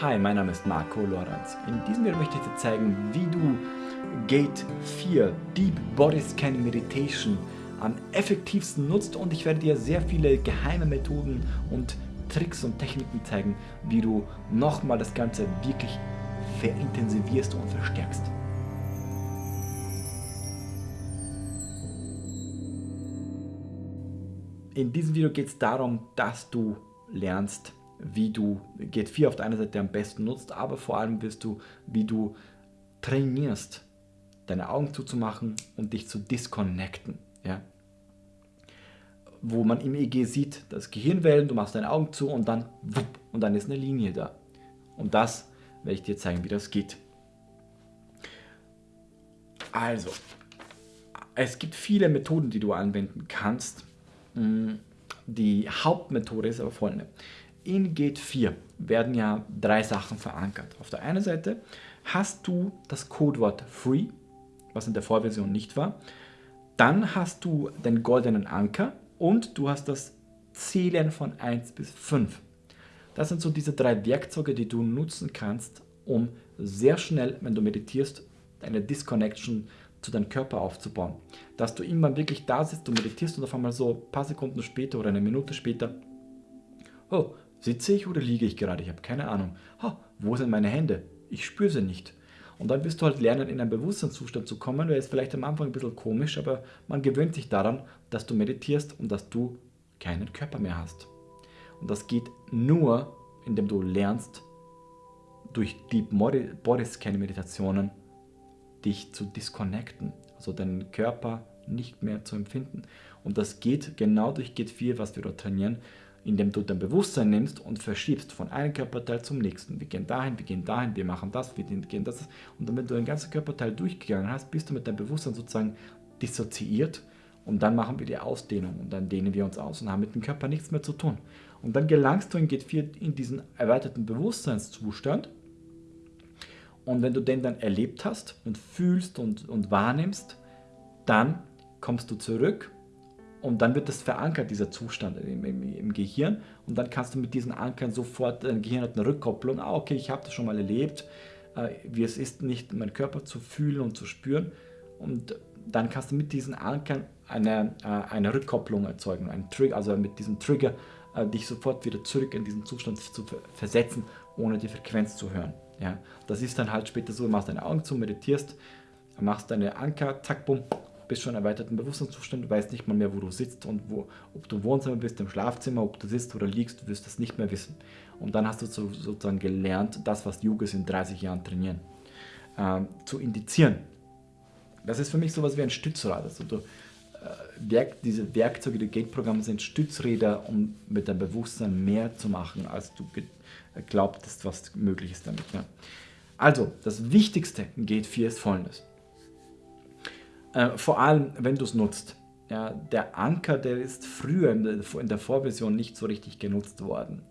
Hi, mein Name ist Marco Lorenz. In diesem Video möchte ich dir zeigen, wie du Gate 4 Deep Body Scan Meditation am effektivsten nutzt und ich werde dir sehr viele geheime Methoden und Tricks und Techniken zeigen, wie du nochmal das Ganze wirklich verintensivierst und verstärkst. In diesem Video geht es darum, dass du lernst, wie du Gate 4 auf der einen Seite am besten nutzt, aber vor allem wirst du, wie du trainierst, deine Augen zuzumachen und dich zu disconnecten. Ja? Wo man im EG sieht, das Gehirnwellen, du machst deine Augen zu und dann wupp, und dann ist eine Linie da. Und das werde ich dir zeigen, wie das geht. Also, es gibt viele Methoden, die du anwenden kannst. Mm, die Hauptmethode ist aber folgende. In Gate 4 werden ja drei Sachen verankert. Auf der einen Seite hast du das Codewort Free, was in der Vorversion nicht war. Dann hast du den goldenen Anker und du hast das Zählen von 1 bis 5. Das sind so diese drei Werkzeuge, die du nutzen kannst, um sehr schnell, wenn du meditierst, eine Disconnection zu deinem Körper aufzubauen. Dass du irgendwann wirklich da sitzt, du meditierst und auf einmal so ein paar Sekunden später oder eine Minute später, oh, Sitze ich oder liege ich gerade? Ich habe keine Ahnung. Ha, wo sind meine Hände? Ich spüre sie nicht. Und dann wirst du halt lernen, in einen Bewusstseinszustand zu kommen. Der ist vielleicht am Anfang ein bisschen komisch, aber man gewöhnt sich daran, dass du meditierst und dass du keinen Körper mehr hast. Und das geht nur, indem du lernst, durch Deep Body Scan Meditationen dich zu disconnecten, also deinen Körper nicht mehr zu empfinden. Und das geht genau durch Gate 4, was wir dort trainieren, indem du dein Bewusstsein nimmst und verschiebst von einem Körperteil zum nächsten. Wir gehen dahin, wir gehen dahin, wir machen das, wir gehen das. Und dann, wenn du den ganzen Körperteil durchgegangen hast, bist du mit deinem Bewusstsein sozusagen dissoziiert und dann machen wir die Ausdehnung und dann dehnen wir uns aus und haben mit dem Körper nichts mehr zu tun. Und dann gelangst du in Gate 4 in diesen erweiterten Bewusstseinszustand und wenn du den dann erlebt hast und fühlst und, und wahrnimmst, dann kommst du zurück und dann wird das verankert, dieser Zustand im, im, im, Gehirn. Und dann kannst du mit diesen Ankern sofort, dein Gehirn hat eine Rückkopplung. Ah, okay, ich habe das schon mal erlebt, äh, wie es ist, nicht meinen Körper zu fühlen und zu spüren. Und dann kannst du mit diesen Ankern eine, äh, eine Rückkopplung erzeugen, einen Trigger, also mit diesem Trigger äh, dich sofort wieder zurück in diesen Zustand zu versetzen, ohne die Frequenz zu hören. Ja, das ist dann halt später so, du machst deine Augen zu, meditierst, machst deine Anker, zack, bumm, bist schon erweiterten Bewusstseinszustand, du weißt nicht mal mehr, wo du sitzt und wo, ob du im Wohnzimmer bist, im Schlafzimmer, ob du sitzt oder liegst, du wirst das nicht mehr wissen. Und dann hast du so, sozusagen gelernt, das, was Yogis in 30 Jahren trainieren, äh, zu indizieren. Das ist für mich sowas wie ein Stützrad. Also du, äh, Werk, diese Werkzeuge, die Gate-Programme sind Stützräder, um mit deinem Bewusstsein mehr zu machen, als du glaubtest, was möglich ist damit. Ja. Also, das Wichtigste in Gate 4 ist folgendes. Äh, vor allem, wenn du es nutzt. Ja, der Anker, der ist früher in der, in der Vorversion nicht so richtig genutzt worden.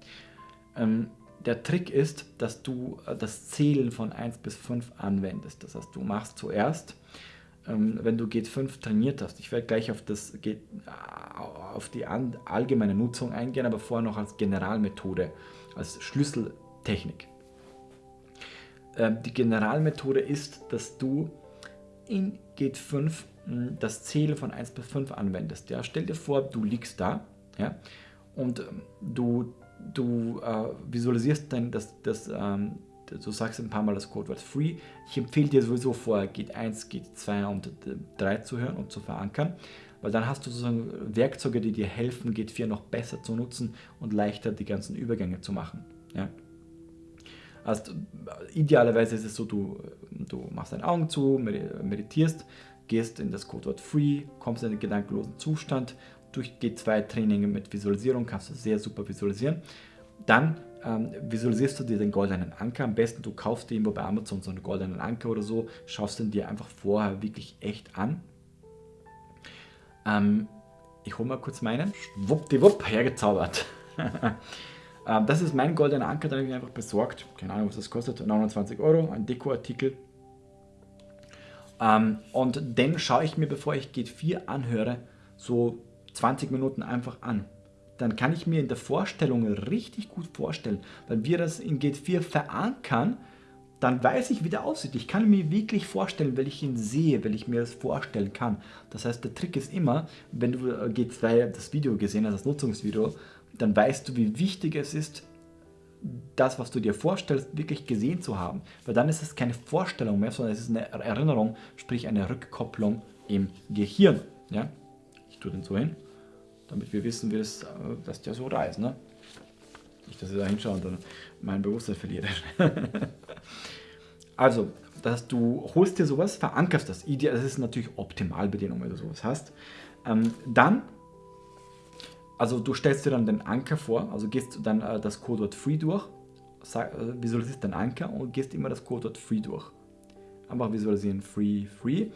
Ähm, der Trick ist, dass du äh, das Zählen von 1 bis 5 anwendest. Das heißt, du machst zuerst, ähm, wenn du Gate 5 trainiert hast, ich werde gleich auf, das, äh, auf die allgemeine Nutzung eingehen, aber vorher noch als Generalmethode, als Schlüsseltechnik. Ähm, die Generalmethode ist, dass du in Gate 5 hm, das Zählen von 1 bis 5 anwendest. Ja? Stell dir vor, du liegst da ja? und ähm, du, du äh, visualisierst dann das, das ähm, du sagst ein paar Mal das Codewort Free. Ich empfehle dir sowieso vorher Gate 1, Gate 2 und 3 zu hören und zu verankern, weil dann hast du sozusagen Werkzeuge, die dir helfen, Gate 4 noch besser zu nutzen und leichter die ganzen Übergänge zu machen. Ja? Also idealerweise ist es so, du, du machst deine Augen zu, meditierst, gehst in das Codewort Free, kommst in den gedankenlosen Zustand. Durch die zwei Trainingen mit Visualisierung kannst du sehr super visualisieren. Dann ähm, visualisierst du dir den goldenen Anker. Am besten du kaufst dir irgendwo bei Amazon so einen goldenen Anker oder so, schaust ihn dir einfach vorher wirklich echt an. Ähm, ich hole mal kurz meinen. Schwuppdiwupp, hergezaubert. Ähm, das ist mein goldener Anker, den habe ich mir einfach besorgt. Keine Ahnung, was das kostet. 29 Euro, ein Dekoartikel. Ähm, und den schaue ich mir, bevor ich Gate 4 anhöre, so 20 Minuten einfach an. dann kann ich mir in der Vorstellung richtig gut vorstellen, wenn wir das in Gate 4 verankern, dann weiß ich, wie der aussieht. Ich kann mir wirklich vorstellen, weil ich ihn sehe, weil ich mir das vorstellen kann. Das heißt, der Trick ist immer, wenn du G2 das Video gesehen hast, das Nutzungsvideo, dann weißt du, wie wichtig es ist, das, was du dir vorstellst, wirklich gesehen zu haben. Weil dann ist es keine Vorstellung mehr, sondern es ist eine Erinnerung, sprich eine Rückkopplung im Gehirn. Ja? Ich tue den so hin, damit wir wissen, wie das, äh, dass der so da ist. Ne? Nicht, dass ich da hinschaue und dann mein Bewusstsein verliere. also, dass du holst dir sowas, verankerst das. Das ist natürlich Optimalbedienung, wenn du sowas hast. Ähm, dann also du stellst dir dann den Anker vor, also gehst dann äh, das Codewort free durch, sag, äh, visualisierst den Anker und gehst immer das Codewort free durch. Einfach visualisieren, free, free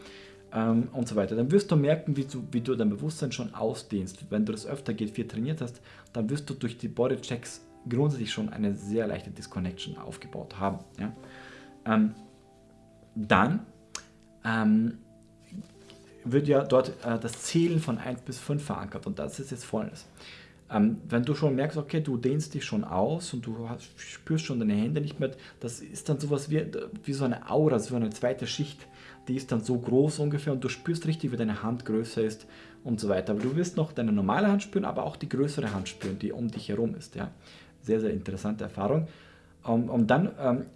ähm, und so weiter. Dann wirst du merken, wie du, wie du dein Bewusstsein schon ausdehnst. Wenn du das öfter geht, viel trainiert hast, dann wirst du durch die Bodychecks grundsätzlich schon eine sehr leichte Disconnection aufgebaut haben. Ja? Ähm, dann ähm, wird ja dort äh, das Zählen von 1 bis 5 verankert und das ist jetzt folgendes. Ähm, wenn du schon merkst, okay, du dehnst dich schon aus und du hast, spürst schon deine Hände nicht mehr, das ist dann sowas wie, wie so eine Aura, so eine zweite Schicht, die ist dann so groß ungefähr und du spürst richtig, wie deine Hand größer ist und so weiter. Aber du wirst noch deine normale Hand spüren, aber auch die größere Hand spüren, die um dich herum ist. Ja. Sehr, sehr interessante Erfahrung. Um, und dann ähm,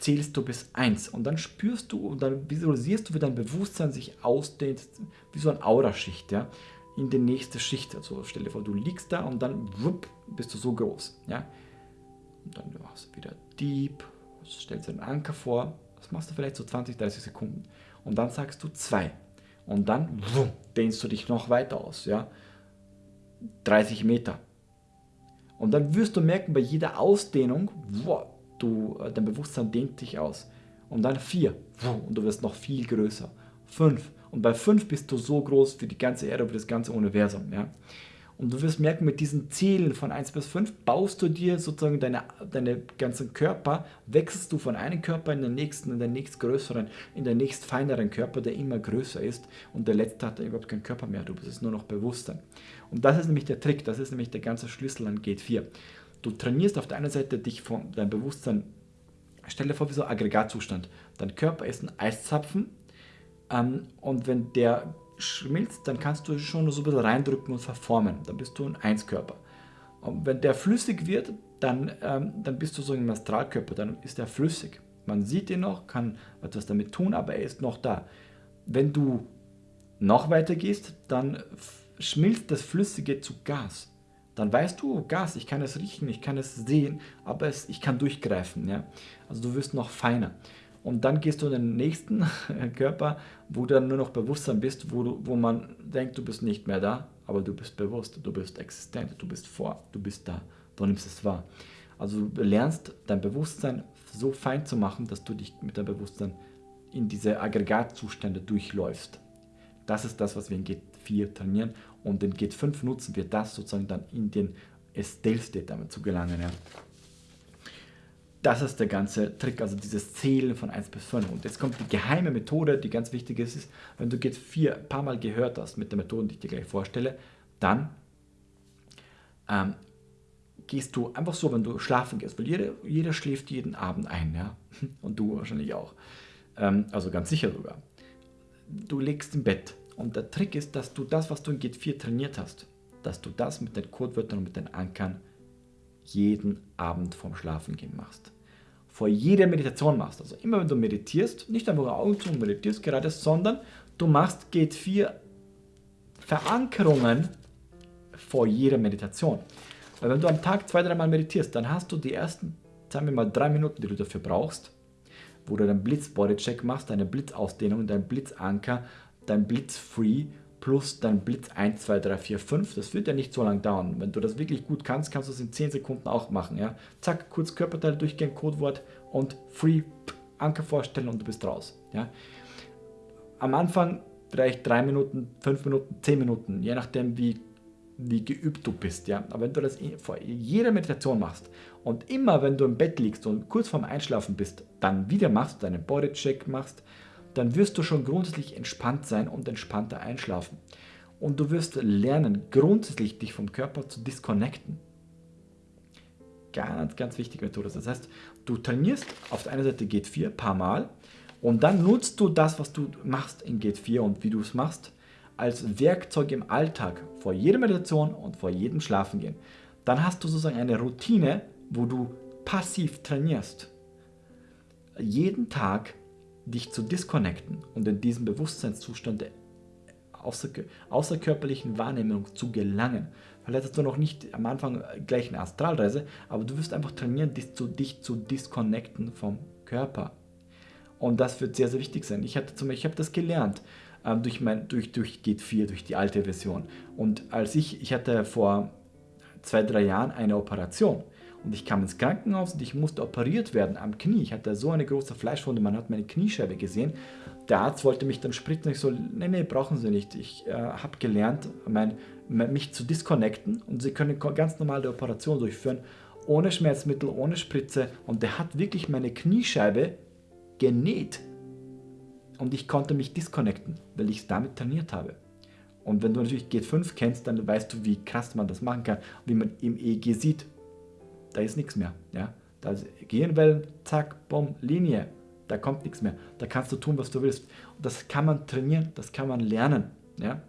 zählst du bis 1 und dann spürst du und dann visualisierst du, wie dein Bewusstsein sich ausdehnt, wie so eine Auraschicht, ja, in die nächste Schicht. Also stell dir vor, du liegst da und dann wupp, bist du so groß, ja. Und dann machst du wieder Deep, stellst dir einen Anker vor, das machst du vielleicht so 20, 30 Sekunden und dann sagst du 2 und dann wupp, dehnst du dich noch weiter aus, ja. 30 Meter. Und dann wirst du merken, bei jeder Ausdehnung, wow, du, äh, dein Bewusstsein dehnt dich aus. Und dann vier und du wirst noch viel größer. Fünf und bei fünf bist du so groß für die ganze Erde, für das ganze Universum. Ja? Und du wirst merken, mit diesen Zählen von 1 bis 5 baust du dir sozusagen deine, deine ganzen Körper, wechselst du von einem Körper in den nächsten, in den nächstgrößeren, in den nächst feineren Körper, der immer größer ist und der letzte hat überhaupt keinen Körper mehr, du bist nur noch Bewusstsein. Und das ist nämlich der Trick, das ist nämlich der ganze Schlüssel an Gate 4. Du trainierst auf der einen Seite dich von deinem Bewusstsein, stell dir vor wie so ein Aggregatzustand. Dein Körper ist ein Eiszapfen ähm, und wenn der schmilzt, dann kannst du schon so ein bisschen reindrücken und verformen. Dann bist du ein Einskörper. Und wenn der flüssig wird, dann, ähm, dann bist du so ein Astralkörper, dann ist er flüssig. Man sieht ihn noch, kann etwas damit tun, aber er ist noch da. Wenn du noch weiter gehst, dann schmilzt das Flüssige zu Gas dann weißt du, Gas, ich kann es riechen, ich kann es sehen, aber es, ich kann durchgreifen. Ja? Also du wirst noch feiner. Und dann gehst du in den nächsten Körper, wo du dann nur noch Bewusstsein bist, wo, du, wo man denkt, du bist nicht mehr da, aber du bist bewusst, du bist existent, du bist vor, du bist da, du nimmst es wahr. Also du lernst dein Bewusstsein so fein zu machen, dass du dich mit deinem Bewusstsein in diese Aggregatzustände durchläufst. Das ist das, was wir in G4 trainieren und in G5 nutzen wir das sozusagen dann in den Stealth State damit zu gelangen. Ja. Das ist der ganze Trick, also dieses Zählen von 1 bis 5. Und jetzt kommt die geheime Methode, die ganz wichtig ist, ist wenn du G4 ein paar Mal gehört hast mit der Methode, die ich dir gleich vorstelle, dann ähm, gehst du einfach so, wenn du schlafen gehst, weil jeder, jeder schläft jeden Abend ein, ja, und du wahrscheinlich auch, ähm, also ganz sicher sogar. Du legst im Bett und der Trick ist, dass du das, was du in Git 4 trainiert hast, dass du das mit den Codewörtern und mit den Ankern jeden Abend vorm Schlafengehen machst. Vor jeder Meditation machst. Also immer wenn du meditierst, nicht einfach Augen zu und meditierst gerade, sondern du machst Gate 4 Verankerungen vor jeder Meditation. Weil wenn du am Tag zwei, dreimal meditierst, dann hast du die ersten, sagen wir mal, drei Minuten, die du dafür brauchst, wo du deinen Blitz-Body-Check machst, deine Blitzausdehnung, deinen Blitzanker, dein Blitz Free plus dein Blitz 1, 2, 3, 4, 5. Das wird ja nicht so lange dauern. Wenn du das wirklich gut kannst, kannst du es in 10 Sekunden auch machen. Ja? Zack, kurz Körperteil durchgehen, Codewort und Free Anker vorstellen und du bist raus. Ja? Am Anfang vielleicht 3 Minuten, 5 Minuten, 10 Minuten, je nachdem wie, wie geübt du bist. Ja? Aber wenn du das vor jeder Meditation machst und immer wenn du im Bett liegst und kurz vorm Einschlafen bist, dann wieder machst, deinen Bodycheck machst, dann wirst du schon grundsätzlich entspannt sein und entspannter einschlafen. und du wirst lernen, grundsätzlich dich vom Körper zu disconnecten. Ganz, ganz wichtige Methode. Das heißt, du trainierst auf der einen Seite Gate 4 ein paar Mal und dann nutzt du das, was du machst in Gate 4 und wie du es machst, als Werkzeug im Alltag vor jeder Meditation und vor jedem Schlafengehen. Dann hast du sozusagen eine Routine, wo du passiv trainierst. Jeden Tag dich zu disconnecten und in diesen Bewusstseinszustand der außer, außerkörperlichen Wahrnehmung zu gelangen. Vielleicht hast du noch nicht am Anfang gleich eine Astralreise, aber du wirst einfach trainieren, dich zu, dich zu disconnecten vom Körper. Und das wird sehr, sehr wichtig sein. Ich, ich habe das gelernt ähm, durch, mein, durch, durch Gate 4, durch die alte Version. Und als ich, ich hatte vor zwei, drei Jahren eine Operation und ich kam ins Krankenhaus und ich musste operiert werden am Knie. Ich hatte so eine große Fleischwunde, man hat meine Kniescheibe gesehen. Der Arzt wollte mich dann spritzen. Ich so, nee, nee, brauchen Sie nicht. Ich äh, habe gelernt, mein, mich zu disconnecten und Sie können ganz normal die Operation durchführen, ohne Schmerzmittel, ohne Spritze. Und der hat wirklich meine Kniescheibe genäht. Und ich konnte mich disconnecten, weil ich es damit trainiert habe. Und wenn du natürlich G5 kennst, dann weißt du, wie krass man das machen kann. Wie man im EEG sieht, da ist nichts mehr. Ja? Da Gehirnwellen, zack, bumm, Linie. Da kommt nichts mehr. Da kannst du tun, was du willst. Und das kann man trainieren, das kann man lernen. Ja?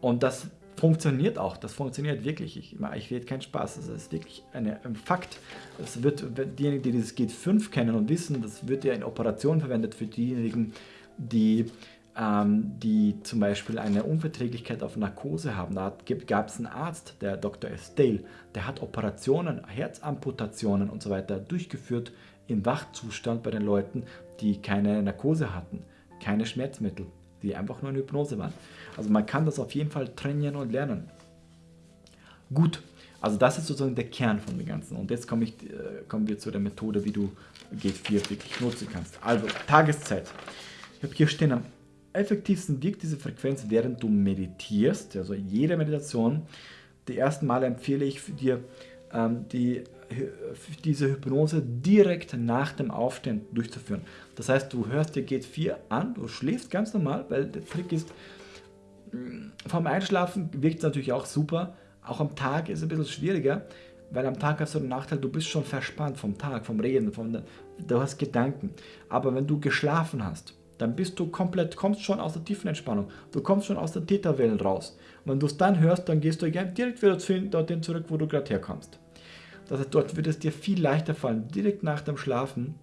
Und das funktioniert auch, das funktioniert wirklich. Ich, ich rede keinen Spaß, das ist wirklich eine, ein Fakt. Das wird, diejenigen, die dieses GET5 kennen und wissen, das wird ja in Operationen verwendet für diejenigen, die, ähm, die zum Beispiel eine Unverträglichkeit auf Narkose haben. Da gab es einen Arzt, der Dr. Estelle, der hat Operationen, Herzamputationen und so weiter durchgeführt im Wachzustand bei den Leuten, die keine Narkose hatten, keine Schmerzmittel, die einfach nur in Hypnose waren. Also man kann das auf jeden Fall trainieren und lernen. Gut, also das ist sozusagen der Kern von dem Ganzen. Und jetzt komme ich, äh, kommen wir zu der Methode, wie du G4 wirklich nutzen kannst. Also Tageszeit. Ich habe hier stehen, am effektivsten wirkt diese Frequenz, während du meditierst. Also jede Meditation. Die ersten Male empfehle ich dir, ähm, die diese Hypnose direkt nach dem Aufstehen durchzuführen. Das heißt, du hörst dir geht 4 an, du schläfst ganz normal, weil der Trick ist, mm, vom Einschlafen wirkt es natürlich auch super, auch am Tag ist es ein bisschen schwieriger, weil am Tag hast du den Nachteil, du bist schon verspannt vom Tag, vom Reden, vom, du hast Gedanken. Aber wenn du geschlafen hast, dann bist du komplett, kommst schon aus der tiefen Entspannung. Du kommst schon aus der Täterwellen raus. Und wenn du es dann hörst, dann gehst du direkt wieder dorthin zurück, wo du gerade herkommst. Das heißt, dort wird es dir viel leichter fallen, direkt nach dem Schlafen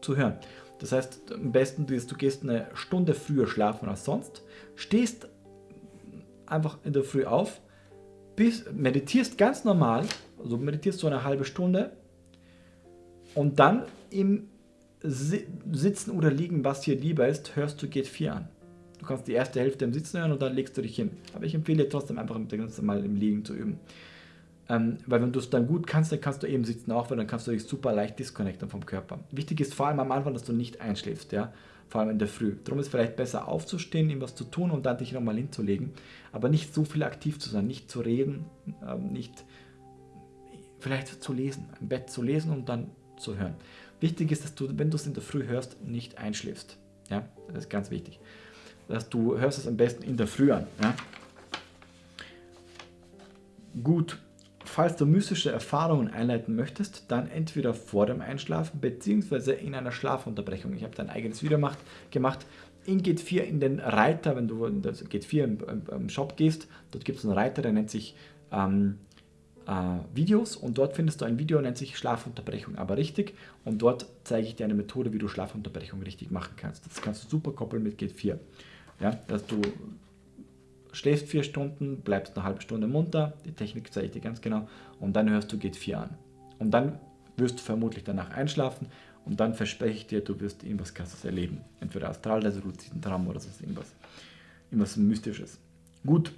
zu hören. Das heißt, am besten du, du gehst eine Stunde früher schlafen als sonst, stehst einfach in der Früh auf, bist, meditierst ganz normal, also meditierst so eine halbe Stunde und dann im Sitzen oder Liegen, was dir lieber ist, hörst du geht 4 an. Du kannst die erste Hälfte im Sitzen hören und dann legst du dich hin. Aber ich empfehle trotzdem einfach mal im Liegen zu üben. Ähm, weil wenn du es dann gut kannst, dann kannst du eben sitzen auch, weil dann kannst du dich super leicht disconnecten vom Körper. Wichtig ist vor allem am Anfang, dass du nicht einschläfst, ja, vor allem in der Früh. Darum ist es vielleicht besser aufzustehen, ihm was zu tun und dann dich nochmal hinzulegen, aber nicht so viel aktiv zu sein, nicht zu reden, ähm, nicht vielleicht zu lesen, im Bett zu lesen und dann zu hören. Wichtig ist, dass du, wenn du es in der Früh hörst, nicht einschläfst. Ja, das ist ganz wichtig. Dass du hörst es am besten in der Früh an. Ja? Gut, Falls du mystische Erfahrungen einleiten möchtest, dann entweder vor dem Einschlafen bzw. in einer Schlafunterbrechung. Ich habe da ein eigenes Video gemacht. In Gate 4 in den Reiter, wenn du in das Gate 4 im, im, im Shop gehst, dort gibt es einen Reiter, der nennt sich ähm, äh, Videos und dort findest du ein Video, nennt sich Schlafunterbrechung, aber richtig. Und dort zeige ich dir eine Methode, wie du Schlafunterbrechung richtig machen kannst. Das kannst du super koppeln mit Gate 4. Ja, dass du schläfst vier Stunden, bleibst eine halbe Stunde munter, die Technik zeige ich dir ganz genau, und dann hörst du geht 4 an. Und dann wirst du vermutlich danach einschlafen und dann verspreche ich dir, du wirst irgendwas krasses erleben. Entweder Astralreise, luziden Traum oder sonst irgendwas. Irgendwas Mystisches. Gut,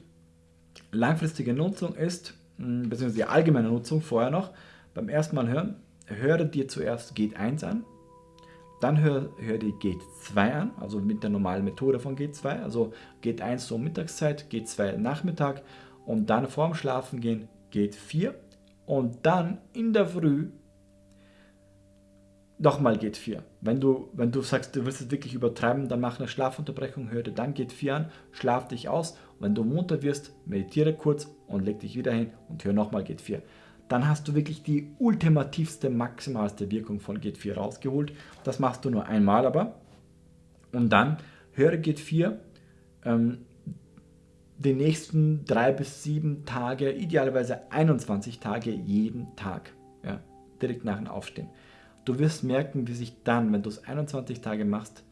langfristige Nutzung ist, beziehungsweise die allgemeine Nutzung vorher noch, beim ersten Mal hören, höre dir zuerst Geht 1 an, dann hör, hör die Gate 2 an, also mit der normalen Methode von Gate 2. Also Gate 1 so Mittagszeit, Gate 2 Nachmittag und dann vorm Schlafen gehen Gate 4 und dann in der Früh nochmal geht 4. Wenn du, wenn du sagst, du willst es wirklich übertreiben, dann mach eine Schlafunterbrechung, hör dir dann geht 4 an, schlaf dich aus. Und wenn du munter wirst, meditiere kurz und leg dich wieder hin und hör nochmal geht 4. Dann hast du wirklich die ultimativste, maximalste Wirkung von geht 4 rausgeholt. Das machst du nur einmal aber. Und dann höre geht 4 ähm, die nächsten drei bis sieben Tage, idealerweise 21 Tage jeden Tag, ja, direkt nach dem Aufstehen. Du wirst merken, wie sich dann, wenn du es 21 Tage machst,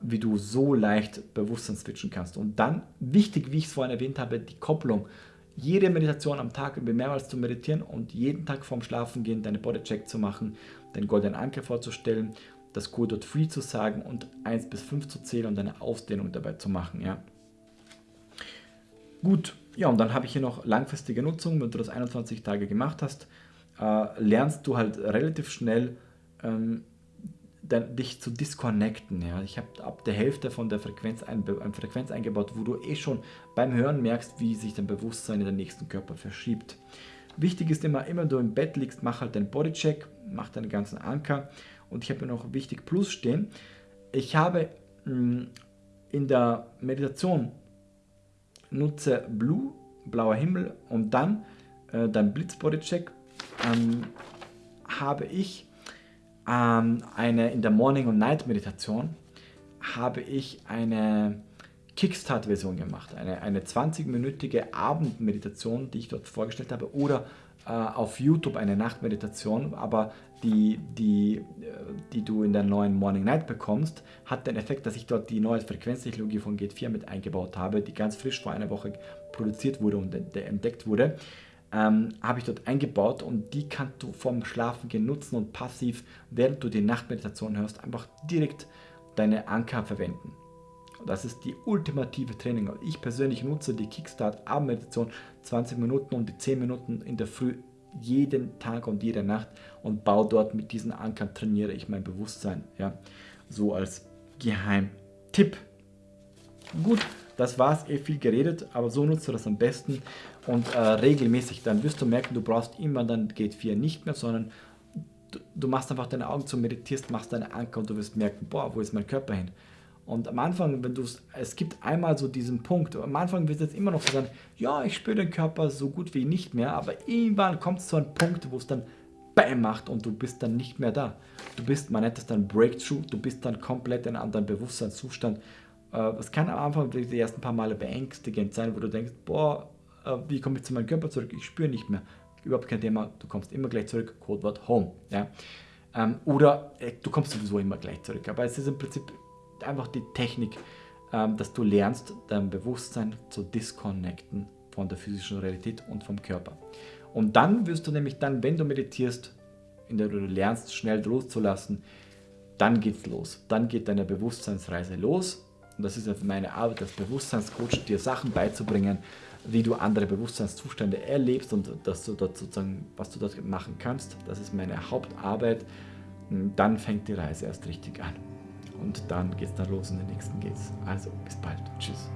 wie du so leicht Bewusstsein switchen kannst. Und dann, wichtig, wie ich es vorhin erwähnt habe, die Kopplung. Jede Meditation am Tag über mehrmals zu meditieren und jeden Tag vorm Schlafengehen deine Bodycheck zu machen, den goldenen Anker vorzustellen, das Code Free zu sagen und 1 bis 5 zu zählen und eine Ausdehnung dabei zu machen. Ja. Gut, ja, und dann habe ich hier noch langfristige Nutzung. Wenn du das 21 Tage gemacht hast, äh, lernst du halt relativ schnell ähm, dann, dich zu disconnecten. Ja. Ich habe ab der Hälfte von der Frequenz eine Frequenz eingebaut, wo du eh schon beim Hören merkst, wie sich dein Bewusstsein in den nächsten Körper verschiebt. Wichtig ist immer, immer du im Bett liegst, mach halt den Bodycheck, mach deinen ganzen Anker. Und ich habe noch wichtig Plus stehen. Ich habe mh, mm, in der Meditation nutze Blue, blauer Himmel und dann äh, dein Blitz Bodycheck ähm, habe ich ähm, eine, in der Morning- und Night-Meditation habe ich eine Kickstart-Version gemacht, eine, eine 20-minütige Abendmeditation, die ich dort vorgestellt habe, oder äh, auf YouTube eine Nachtmeditation, aber die, die, äh, die du in der neuen Morning Night bekommst, hat den Effekt, dass ich dort die neue Frequenztechnologie von Gate 4 mit eingebaut habe, die ganz frisch vor einer Woche produziert wurde und entdeckt wurde ähm, habe ich dort eingebaut und die kannst du vorm Schlafengehen nutzen und passiv, während du die Nachtmeditation hörst, einfach direkt deine Anker verwenden. Das ist die ultimative Training. Ich persönlich nutze die Kickstart Abendmeditation 20 Minuten und die 10 Minuten in der Früh jeden Tag und jede Nacht und baue dort mit diesen Ankern trainiere ich mein Bewusstsein. Ja, so als Geheimtipp. Gut, das war's, eh viel geredet, aber so nutzt du das am besten und äh, regelmäßig. Dann wirst du merken, du brauchst immer dann Gate 4 nicht mehr, sondern du, du machst einfach deine Augen zu, meditierst, machst deine Anker und du wirst merken, boah, wo ist mein Körper hin? Und am Anfang, wenn du es gibt einmal so diesen Punkt, am Anfang wird es immer noch so sein, ja, ich spüre den Körper so gut wie nicht mehr, aber irgendwann kommt es zu einem Punkt, wo es dann BAM macht und du bist dann nicht mehr da. Du bist, man nennt es dann Breakthrough, du bist dann komplett in einem anderen Bewusstseinszustand es kann am Anfang die ersten paar Male beängstigend sein, wo du denkst, boah, äh, wie komme ich zu meinem Körper zurück? Ich spüre nicht mehr. Überhaupt kein Thema, du kommst immer gleich zurück, Codewort Home. Ja? Ähm, oder äh, du kommst sowieso immer gleich zurück. Aber es ist im Prinzip einfach die Technik, ähm, dass du lernst, dein Bewusstsein zu disconnecten von der physischen Realität und vom Körper. Und dann wirst du nämlich dann, wenn du meditierst, in der du lernst, schnell loszulassen, dann geht's los. Dann geht deine Bewusstseinsreise los und das ist jetzt meine Arbeit als Bewusstseinscoach, dir Sachen beizubringen, wie du andere Bewusstseinszustände erlebst und dass du dort sozusagen, was du dort machen kannst. Das ist meine Hauptarbeit. Dann fängt die Reise erst richtig an. Und dann geht es dann los und den nächsten geht's. Also bis bald. Tschüss.